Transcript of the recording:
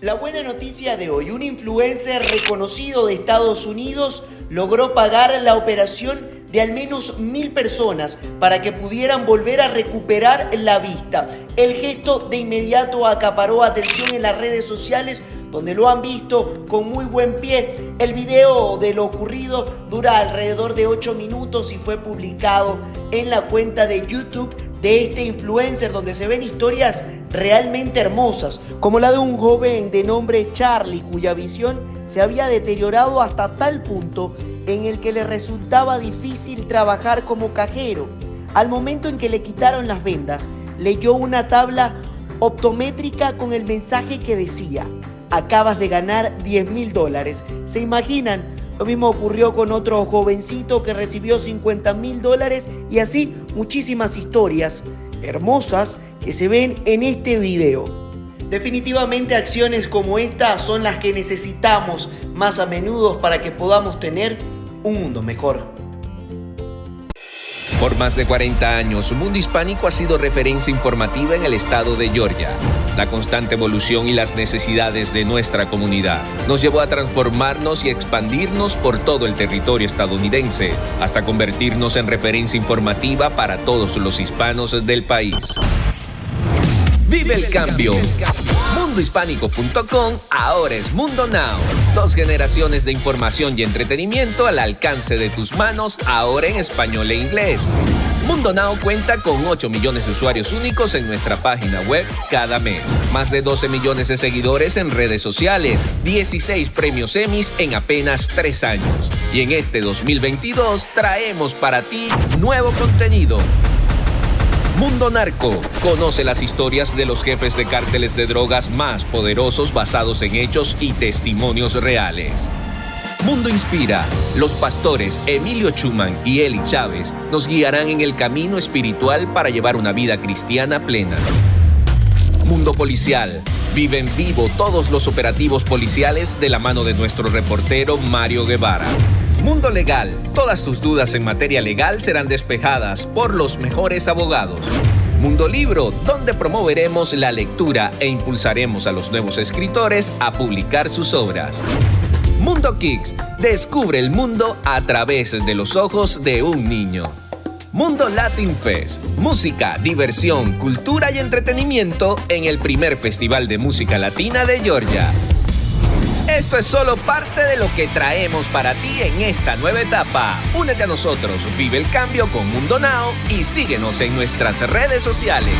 La buena noticia de hoy, un influencer reconocido de Estados Unidos logró pagar la operación de al menos mil personas para que pudieran volver a recuperar la vista. El gesto de inmediato acaparó atención en las redes sociales donde lo han visto con muy buen pie. El video de lo ocurrido dura alrededor de 8 minutos y fue publicado en la cuenta de YouTube de este influencer donde se ven historias realmente hermosas, como la de un joven de nombre Charlie cuya visión se había deteriorado hasta tal punto en el que le resultaba difícil trabajar como cajero. Al momento en que le quitaron las vendas, leyó una tabla optométrica con el mensaje que decía, acabas de ganar 10 mil dólares. ¿Se imaginan? Lo mismo ocurrió con otro jovencito que recibió 50 mil dólares y así muchísimas historias hermosas que se ven en este video. Definitivamente acciones como esta son las que necesitamos más a menudo para que podamos tener un mundo mejor. Por más de 40 años, Mundo Hispánico ha sido referencia informativa en el estado de Georgia. La constante evolución y las necesidades de nuestra comunidad nos llevó a transformarnos y expandirnos por todo el territorio estadounidense, hasta convertirnos en referencia informativa para todos los hispanos del país. Vive el cambio. Mundohispánico.com ahora es Mundo Now. Dos generaciones de información y entretenimiento al alcance de tus manos, ahora en español e inglés. Mundo Now cuenta con 8 millones de usuarios únicos en nuestra página web cada mes. Más de 12 millones de seguidores en redes sociales. 16 premios Emmys en apenas 3 años. Y en este 2022 traemos para ti nuevo contenido Mundo Narco. Conoce las historias de los jefes de cárteles de drogas más poderosos basados en hechos y testimonios reales. Mundo Inspira. Los pastores Emilio Chuman y Eli Chávez nos guiarán en el camino espiritual para llevar una vida cristiana plena. Mundo Policial. Vive en vivo todos los operativos policiales de la mano de nuestro reportero Mario Guevara. Mundo Legal. Todas tus dudas en materia legal serán despejadas por los mejores abogados. Mundo Libro, donde promoveremos la lectura e impulsaremos a los nuevos escritores a publicar sus obras. Mundo Kicks, descubre el mundo a través de los ojos de un niño. Mundo Latin Fest, música, diversión, cultura y entretenimiento en el primer festival de música latina de Georgia. Esto es solo parte de lo que traemos para ti en esta nueva etapa. Únete a nosotros, vive el cambio con Mundo Now y síguenos en nuestras redes sociales.